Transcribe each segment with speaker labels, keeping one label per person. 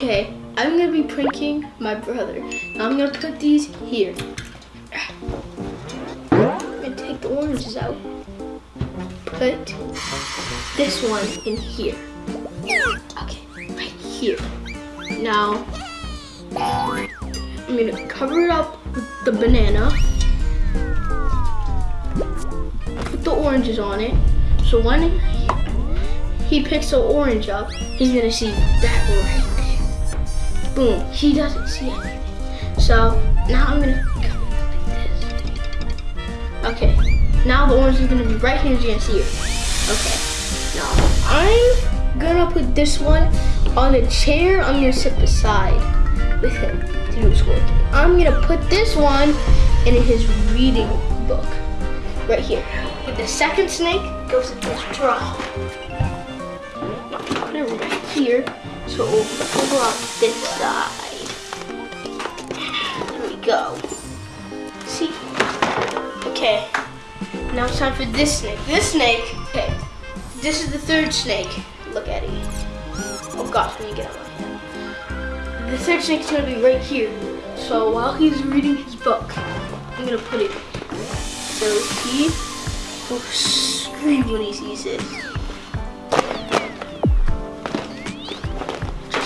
Speaker 1: Okay, I'm gonna be pranking my brother. I'm gonna put these here. I'm gonna take the oranges out. Put this one in here. Okay, right here. Now, I'm gonna cover it up with the banana. Put the oranges on it. So when he picks the orange up, he's gonna see that there. Boom, he doesn't see anything. So now I'm gonna like this. Okay, now the orange is gonna be right here, you're gonna see it. Okay, now I'm gonna put this one on the chair. I'm gonna sit beside with him to do his work. I'm gonna put this one in his reading book right here. The second snake goes in this drawer. Put it right here so pull out this side. There we go. See? Okay. Now it's time for this snake. This snake, okay. This is the third snake. Look at it. Oh gosh, let me get out my hand. The third snake is gonna be right here. So while he's reading his book, I'm gonna put it so he will scream when he sees this.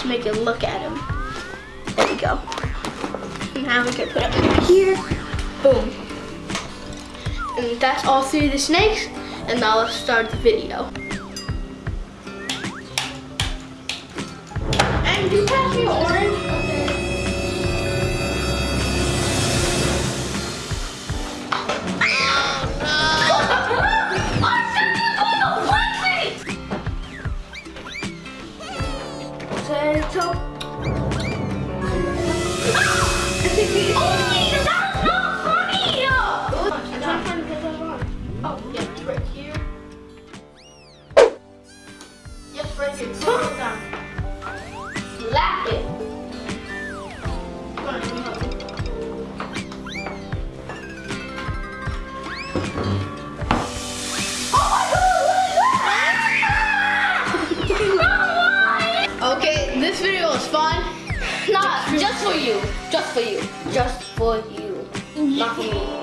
Speaker 1: Make it look at him. There we go. Now we can put it here. Boom. And that's all three of the snakes. And now let's start the video. Potato. Oh, yeah, it's this video was fun.
Speaker 2: Not just for you. Just for you. Just for you. Not for me.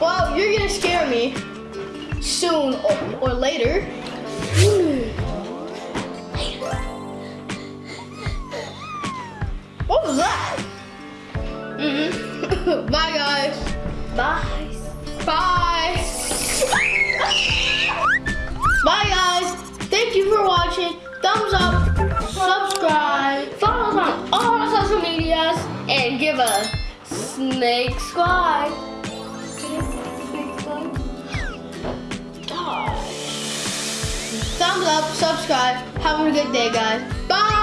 Speaker 1: Well, you're gonna scare me soon or, or later. What was that? Mm-hmm. Bye, guys.
Speaker 2: Bye.
Speaker 1: Bye. Bye, guys. Thank you for watching. Thumbs up,
Speaker 2: medias and give a snake squad.
Speaker 1: thumbs up, subscribe. Have a good day, guys. Bye.